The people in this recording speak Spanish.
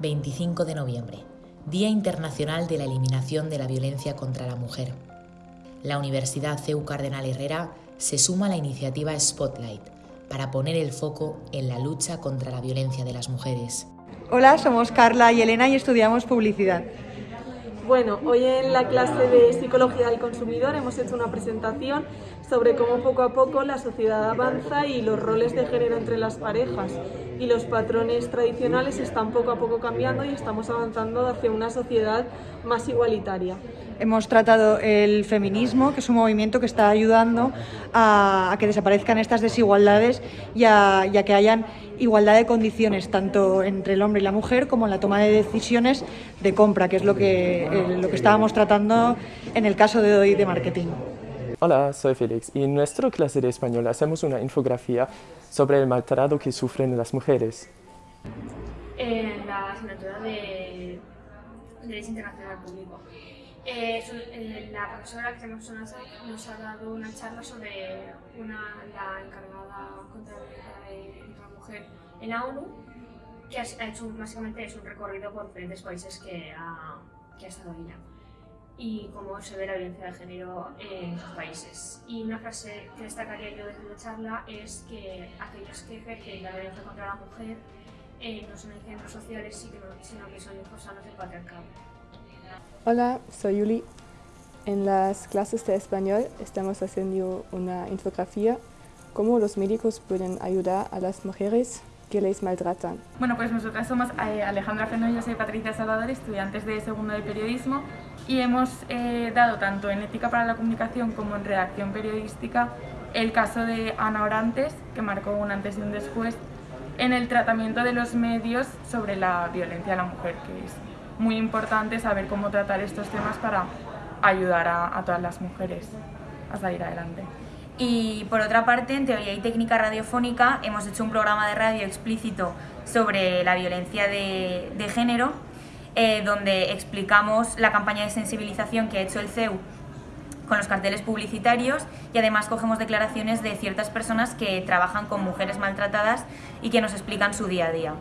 25 de noviembre, Día Internacional de la Eliminación de la Violencia contra la Mujer. La Universidad CEU Cardenal Herrera se suma a la iniciativa Spotlight para poner el foco en la lucha contra la violencia de las mujeres. Hola, somos Carla y Elena y estudiamos publicidad. Bueno, hoy en la clase de Psicología del Consumidor hemos hecho una presentación sobre cómo poco a poco la sociedad avanza y los roles de género entre las parejas y los patrones tradicionales están poco a poco cambiando y estamos avanzando hacia una sociedad más igualitaria. Hemos tratado el feminismo, que es un movimiento que está ayudando a, que desaparezcan estas desigualdades y a, y a que hayan igualdad de condiciones tanto entre el hombre y la mujer como en la toma de decisiones de compra, que es lo que, eh, lo que estábamos tratando en el caso de hoy de marketing. Hola, soy Félix y en nuestra clase de español hacemos una infografía sobre el maltrato que sufren las mujeres. En la asignatura de Derecho Internacional Público. Eh, eh, la profesora que nos, nos ha dado una charla sobre una, la encargada mujer en la ONU, que ha, hecho básicamente es un recorrido por diferentes países que ha, que ha estado ella y cómo se ve la violencia de género en sus países. Y una frase que destacaría yo desde la charla es que aquellos que ejercen la violencia contra la mujer eh, no son centros sociales, sino que son hijos sanos del patriarcado. Hola, soy Yuli. En las clases de español estamos haciendo una infografía cómo los médicos pueden ayudar a las mujeres que les maltratan. Bueno, pues nosotras somos eh, Alejandra Feno y yo soy Patricia Salvador, estudiantes de segundo de periodismo y hemos eh, dado tanto en ética para la comunicación como en redacción periodística el caso de Ana Orantes, que marcó un antes y un después en el tratamiento de los medios sobre la violencia a la mujer, que es muy importante saber cómo tratar estos temas para ayudar a, todas las mujeres a salir adelante. Y por otra parte, en Teoría y Técnica Radiofónica hemos hecho un programa de radio explícito sobre la violencia de, género, eh, donde explicamos la campaña de sensibilización que ha hecho el CEU con los carteles publicitarios y además cogemos declaraciones de ciertas personas que trabajan con mujeres maltratadas y que nos explican su día a día.